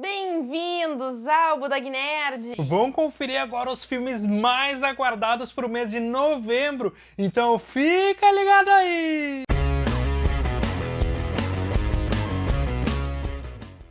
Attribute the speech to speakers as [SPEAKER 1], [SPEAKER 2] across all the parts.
[SPEAKER 1] Bem-vindos ao Budag Nerd!
[SPEAKER 2] Vão conferir agora os filmes mais aguardados para o mês de novembro, então fica ligado aí!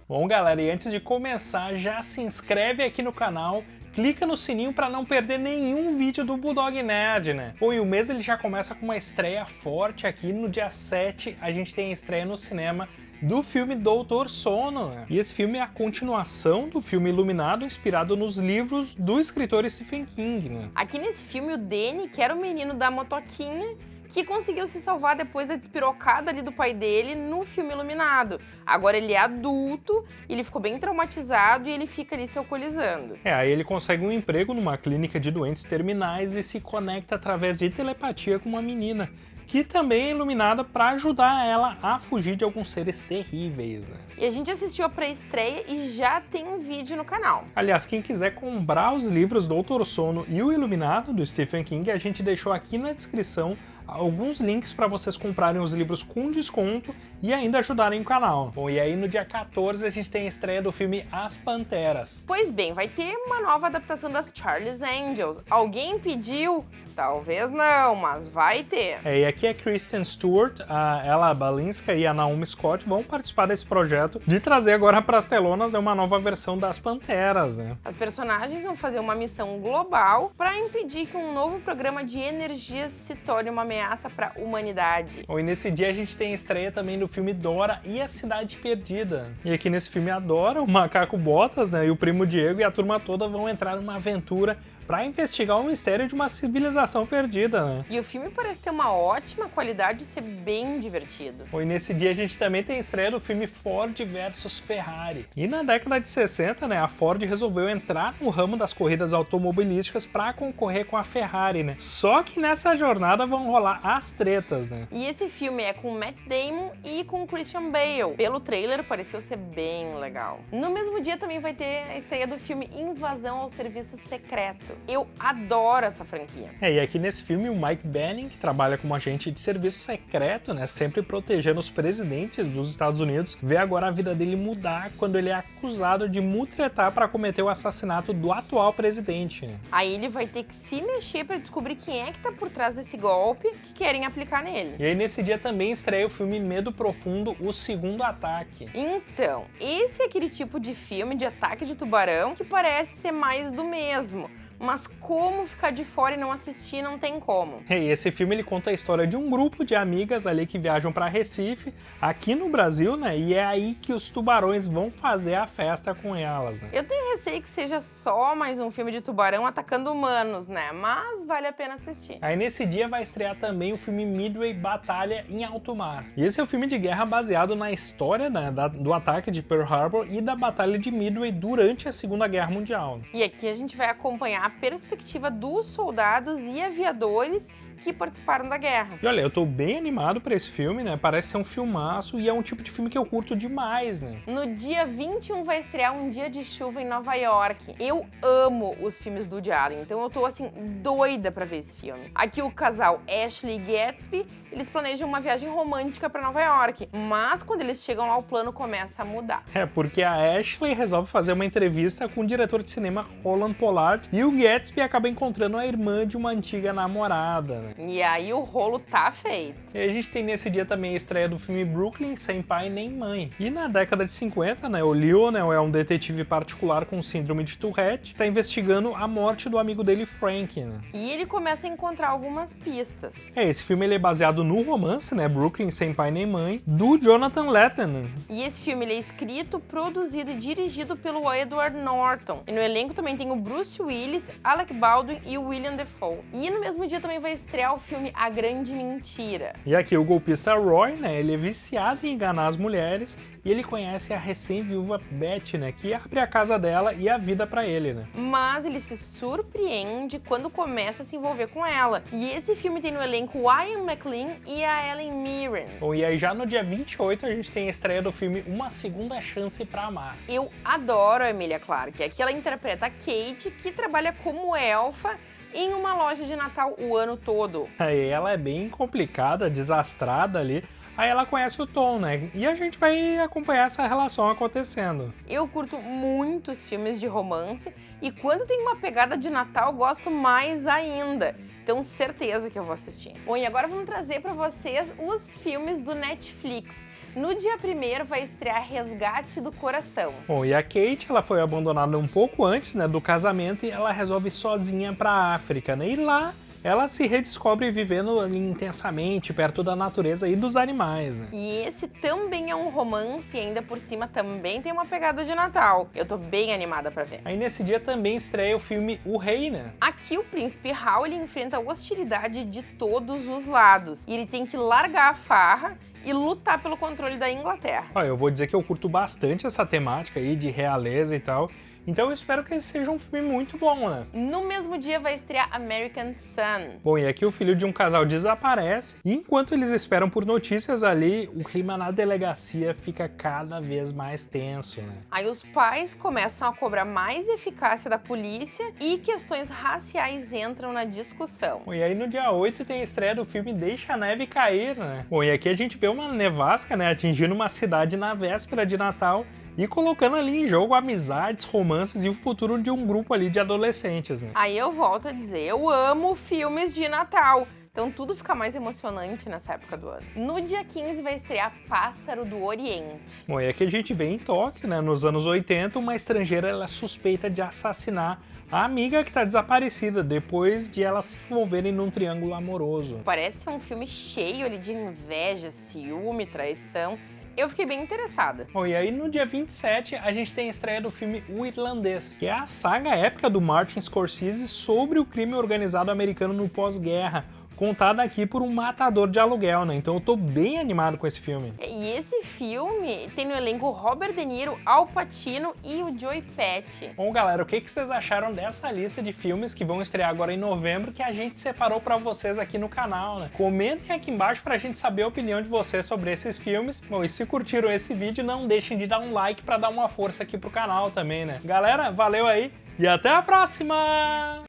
[SPEAKER 2] Bom galera, e antes de começar, já se inscreve aqui no canal, clica no sininho para não perder nenhum vídeo do Bulldog Nerd, né? Bom, e o mês ele já começa com uma estreia forte aqui, no dia 7 a gente tem a estreia no cinema do filme Doutor Sono. Né? E esse filme é a continuação do filme Iluminado, inspirado nos livros do escritor Stephen King. Né?
[SPEAKER 1] Aqui nesse filme, o Danny, que era o menino da motoquinha, que conseguiu se salvar depois da despirocada ali do pai dele no filme Iluminado. Agora ele é adulto, ele ficou bem traumatizado e ele fica ali se alcoolizando.
[SPEAKER 2] É, aí ele consegue um emprego numa clínica de doentes terminais e se conecta através de telepatia com uma menina, que também é iluminada para ajudar ela a fugir de alguns seres terríveis. Né?
[SPEAKER 1] E a gente assistiu a pré-estreia e já tem um vídeo no canal.
[SPEAKER 2] Aliás, quem quiser comprar os livros Doutor Sono e o Iluminado do Stephen King, a gente deixou aqui na descrição alguns links para vocês comprarem os livros com desconto e ainda ajudarem o canal. Bom, e aí no dia 14 a gente tem a estreia do filme As Panteras.
[SPEAKER 1] Pois bem, vai ter uma nova adaptação das Charlie's Angels. Alguém pediu? Talvez não, mas vai ter.
[SPEAKER 2] É, e aqui a Kristen Stewart, a Ella Balinska e a Naomi Scott vão participar desse projeto de trazer agora para as telonas uma nova versão das Panteras, né?
[SPEAKER 1] As personagens vão fazer uma missão global para impedir que um novo programa de energias se torne uma ameaça para a humanidade.
[SPEAKER 2] Bom, e nesse dia a gente tem a estreia também do filme Dora e a Cidade Perdida. E aqui nesse filme a Dora, o Macaco Botas né, e o primo Diego e a turma toda vão entrar numa aventura para investigar o mistério de uma civilização perdida, né?
[SPEAKER 1] E o filme parece ter uma ótima qualidade e ser bem divertido.
[SPEAKER 2] E nesse dia a gente também tem a estreia do filme Ford versus Ferrari. E na década de 60, né, a Ford resolveu entrar no ramo das corridas automobilísticas para concorrer com a Ferrari, né? Só que nessa jornada vão rolar as tretas, né?
[SPEAKER 1] E esse filme é com Matt Damon e com Christian Bale. Pelo trailer pareceu ser bem legal. No mesmo dia também vai ter a estreia do filme Invasão ao Serviço Secreto. Eu adoro essa franquia.
[SPEAKER 2] É, e aqui nesse filme o Mike Banning, que trabalha como agente de serviço secreto, né, sempre protegendo os presidentes dos Estados Unidos, vê agora a vida dele mudar quando ele é acusado de mutretar para cometer o assassinato do atual presidente.
[SPEAKER 1] Aí ele vai ter que se mexer para descobrir quem é que tá por trás desse golpe que querem aplicar nele.
[SPEAKER 2] E aí nesse dia também estreia o filme Medo Profundo, o segundo ataque.
[SPEAKER 1] Então, esse é aquele tipo de filme de ataque de tubarão que parece ser mais do mesmo mas como ficar de fora e não assistir não tem como.
[SPEAKER 2] E esse filme ele conta a história de um grupo de amigas ali que viajam para Recife, aqui no Brasil, né? E é aí que os tubarões vão fazer a festa com elas, né?
[SPEAKER 1] Eu tenho receio que seja só mais um filme de tubarão atacando humanos, né? Mas vale a pena assistir.
[SPEAKER 2] Aí nesse dia vai estrear também o filme Midway Batalha em Alto Mar. E esse é o filme de guerra baseado na história né, da, do ataque de Pearl Harbor e da Batalha de Midway durante a Segunda Guerra Mundial.
[SPEAKER 1] E aqui a gente vai acompanhar a perspectiva dos soldados e aviadores que participaram da guerra.
[SPEAKER 2] E olha, eu tô bem animado para esse filme, né? Parece ser um filmaço e é um tipo de filme que eu curto demais, né?
[SPEAKER 1] No dia 21 vai estrear Um Dia de Chuva em Nova York. Eu amo os filmes do Woody Allen, então eu tô assim doida para ver esse filme. Aqui o casal Ashley e Gatsby, eles planejam uma viagem romântica para Nova York, mas quando eles chegam lá o plano começa a mudar.
[SPEAKER 2] É, porque a Ashley resolve fazer uma entrevista com o diretor de cinema Roland Pollard e o Gatsby acaba encontrando a irmã de uma antiga namorada, né?
[SPEAKER 1] Né? E aí o rolo tá feito.
[SPEAKER 2] E a gente tem nesse dia também a estreia do filme Brooklyn, Sem Pai Nem Mãe. E na década de 50, né, o Lionel é um detetive particular com síndrome de Tourette, tá investigando a morte do amigo dele, Frank, né?
[SPEAKER 1] E ele começa a encontrar algumas pistas.
[SPEAKER 2] É, esse filme ele é baseado no romance, né, Brooklyn, Sem Pai Nem Mãe, do Jonathan Letton.
[SPEAKER 1] E esse filme ele é escrito, produzido e dirigido pelo Edward Norton. E no elenco também tem o Bruce Willis, Alec Baldwin e o William Defoe. E no mesmo dia também vai estrear estrear o filme A Grande Mentira.
[SPEAKER 2] E aqui o golpista Roy, né, ele é viciado em enganar as mulheres e ele conhece a recém-viúva Beth, né, que abre a casa dela e a vida para ele, né.
[SPEAKER 1] Mas ele se surpreende quando começa a se envolver com ela. E esse filme tem no elenco Ian McLean e a Ellen Mirren.
[SPEAKER 2] Bom, e aí já no dia 28 a gente tem a estreia do filme Uma Segunda Chance para Amar.
[SPEAKER 1] Eu adoro a Emilia Clarke, aqui ela interpreta a Kate, que trabalha como elfa em uma loja de Natal o ano todo.
[SPEAKER 2] Ela é bem complicada, desastrada ali, aí ela conhece o Tom, né? E a gente vai acompanhar essa relação acontecendo.
[SPEAKER 1] Eu curto muitos filmes de romance e quando tem uma pegada de Natal, gosto mais ainda. Então, certeza que eu vou assistir. Bom, e agora vamos trazer para vocês os filmes do Netflix. No dia 1 vai estrear Resgate do Coração.
[SPEAKER 2] Bom, e a Kate, ela foi abandonada um pouco antes né, do casamento e ela resolve sozinha para a África, né? E lá ela se redescobre vivendo intensamente perto da natureza e dos animais, né?
[SPEAKER 1] E esse também é um romance e ainda por cima também tem uma pegada de Natal. Eu tô bem animada pra ver.
[SPEAKER 2] Aí nesse dia também estreia o filme O Rei, né?
[SPEAKER 1] Aqui o príncipe Hal ele enfrenta hostilidade de todos os lados e ele tem que largar a farra e lutar pelo controle da Inglaterra.
[SPEAKER 2] Ó, eu vou dizer que eu curto bastante essa temática aí de realeza e tal. Então eu espero que esse seja um filme muito bom, né?
[SPEAKER 1] No mesmo dia vai estrear American Sun.
[SPEAKER 2] Bom, e aqui o filho de um casal desaparece, e enquanto eles esperam por notícias ali, o clima na delegacia fica cada vez mais tenso, né?
[SPEAKER 1] Aí os pais começam a cobrar mais eficácia da polícia e questões raciais entram na discussão.
[SPEAKER 2] Bom, e aí no dia 8 tem a estreia do filme Deixa a Neve Cair, né? Bom, e aqui a gente vê uma nevasca, né, atingindo uma cidade na véspera de Natal, e colocando ali em jogo amizades, romances e o futuro de um grupo ali de adolescentes. Né?
[SPEAKER 1] Aí eu volto a dizer, eu amo filmes de Natal. Então tudo fica mais emocionante nessa época do ano. No dia 15 vai estrear Pássaro do Oriente.
[SPEAKER 2] Bom, e aqui a gente vê em Tóquio, né, nos anos 80, uma estrangeira ela é suspeita de assassinar a amiga que está desaparecida depois de elas se envolverem num triângulo amoroso.
[SPEAKER 1] Parece um filme cheio ali de inveja, ciúme, traição eu fiquei bem interessada.
[SPEAKER 2] Bom, e aí no dia 27 a gente tem a estreia do filme O Irlandês, que é a saga épica do Martin Scorsese sobre o crime organizado americano no pós-guerra, contada aqui por um matador de aluguel, né? Então eu tô bem animado com esse filme.
[SPEAKER 1] E esse filme tem no elenco Robert De Niro, Al Pacino e o Joey Pesci.
[SPEAKER 2] Bom, galera, o que, que vocês acharam dessa lista de filmes que vão estrear agora em novembro que a gente separou para vocês aqui no canal, né? Comentem aqui embaixo pra gente saber a opinião de vocês sobre esses filmes. Bom, e se curtiram esse vídeo, não deixem de dar um like para dar uma força aqui pro canal também, né? Galera, valeu aí e até a próxima!